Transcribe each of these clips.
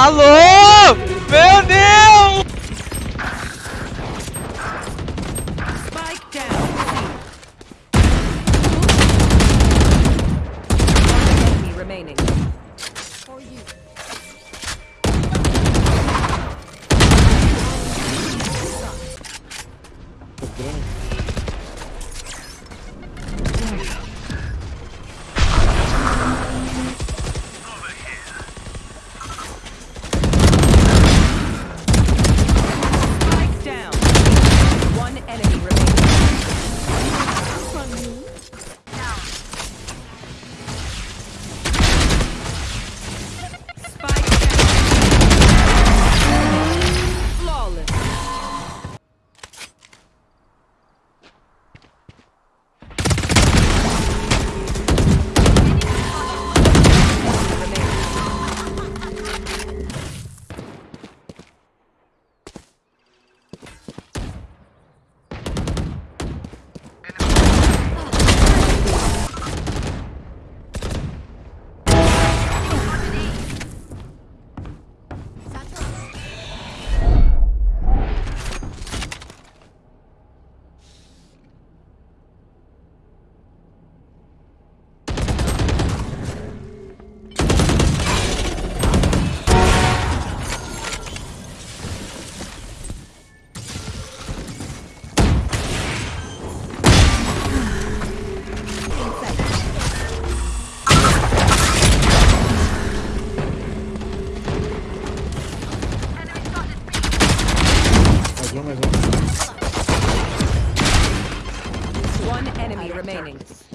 Alô! Meu Deus! Spike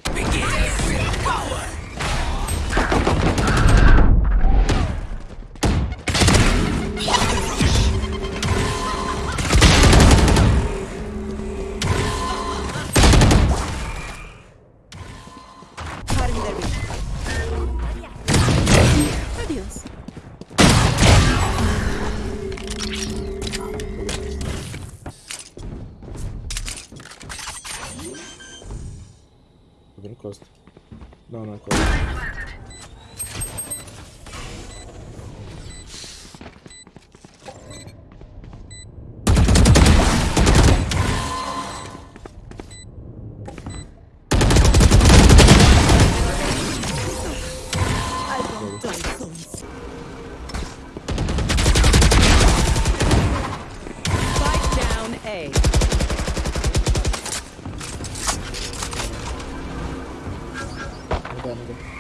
remaining. Tô 하는 거.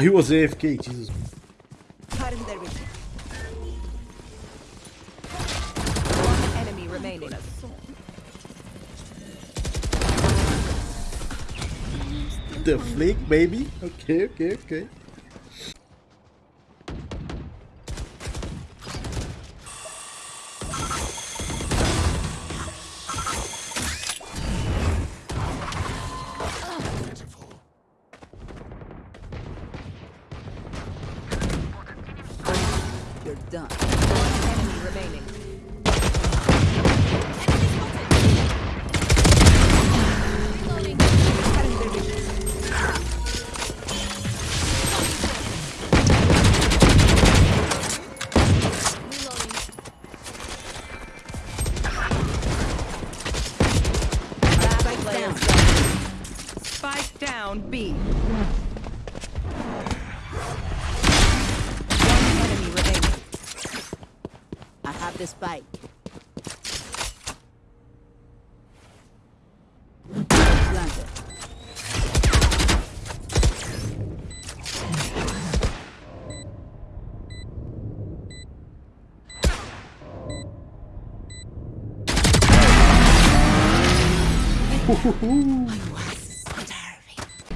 He was AFK, Jesus. One enemy remaining. The flick, baby. Ok, ok, ok. Spike B. One enemy remaining. I have the spike. Planted.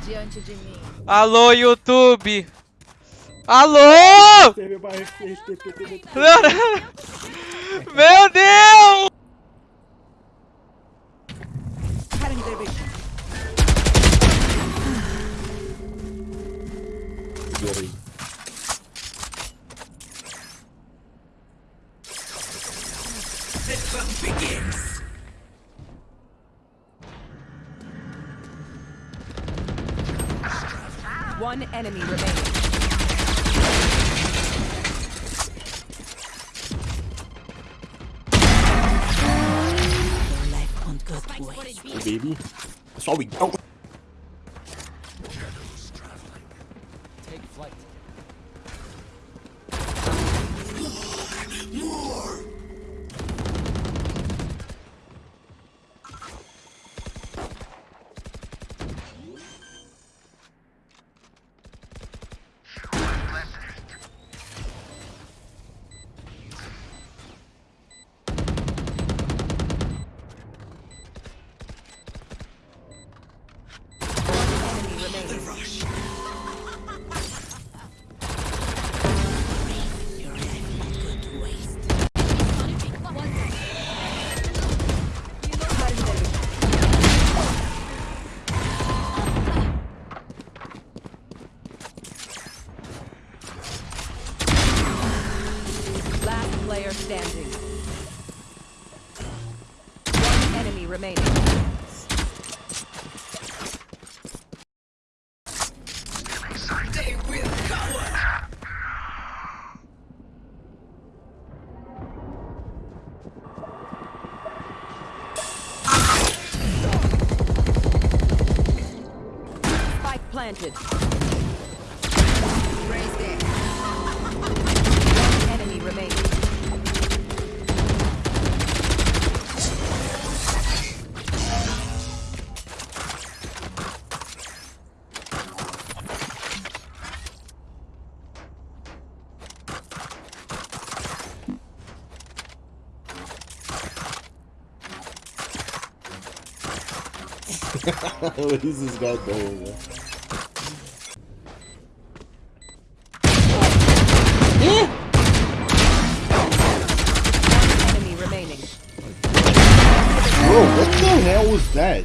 Diante de mim. Alô, YouTube! Alô! One enemy remaining. Your life won't go to waste. Oh, baby. That's all we go. Enemy Spike planted. One enemy remaining. what is this guy doing, man? Enemy remaining. Bro, what the hell was that?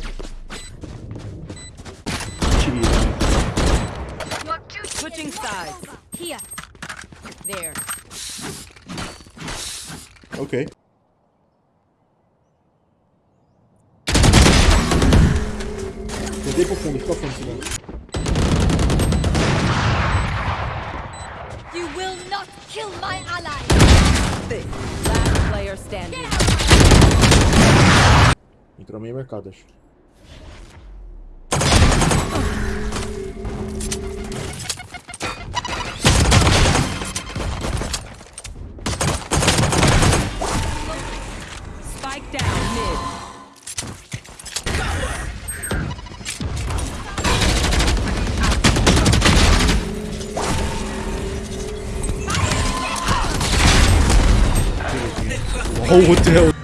Jeez. Switching sides. Here. There. Okay. Tentei pro fundo, fica fundo, Simão. You will not kill my ally. This Last player standing. Entrou meio mercado, acho. Spike down mid. Oh, what the hell?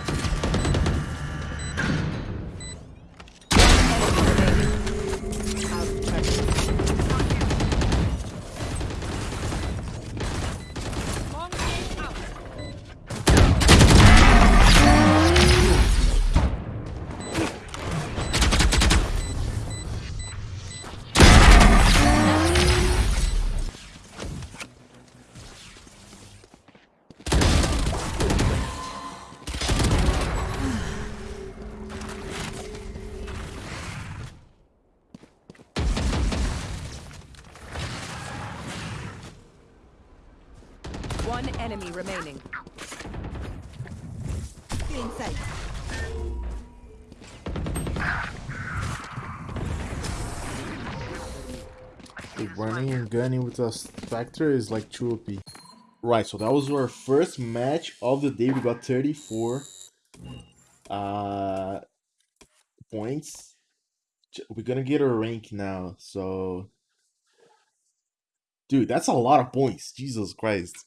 One enemy remaining. Feeling safe. Running and gunning with a Spectre is like too OP. Right, so that was our first match of the day. We got 34 uh, points. We're gonna get our rank now, so. Dude, that's a lot of points. Jesus Christ.